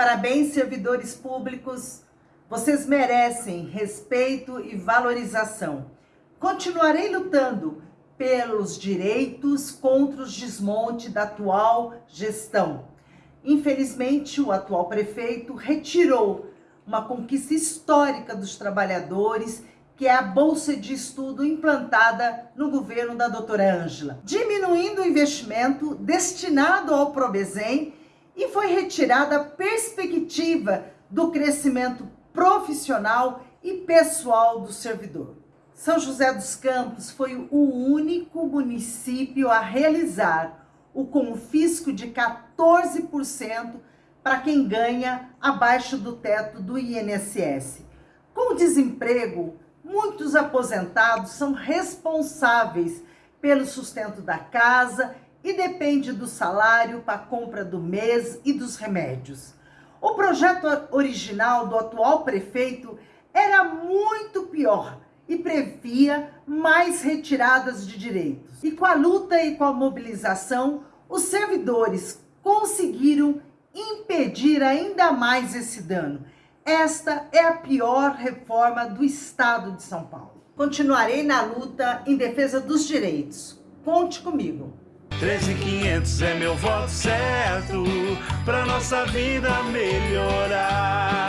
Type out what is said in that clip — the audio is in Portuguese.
Parabéns, servidores públicos. Vocês merecem respeito e valorização. Continuarei lutando pelos direitos contra os desmonte da atual gestão. Infelizmente, o atual prefeito retirou uma conquista histórica dos trabalhadores, que é a bolsa de estudo implantada no governo da doutora Ângela, diminuindo o investimento destinado ao Probezem e foi retirada a perspectiva do crescimento profissional e pessoal do servidor. São José dos Campos foi o único município a realizar o confisco de 14% para quem ganha abaixo do teto do INSS. Com o desemprego, muitos aposentados são responsáveis pelo sustento da casa e depende do salário para a compra do mês e dos remédios. O projeto original do atual prefeito era muito pior e previa mais retiradas de direitos. E com a luta e com a mobilização, os servidores conseguiram impedir ainda mais esse dano. Esta é a pior reforma do Estado de São Paulo. Continuarei na luta em defesa dos direitos. Conte comigo. 13500 é meu voto certo pra nossa vida melhorar.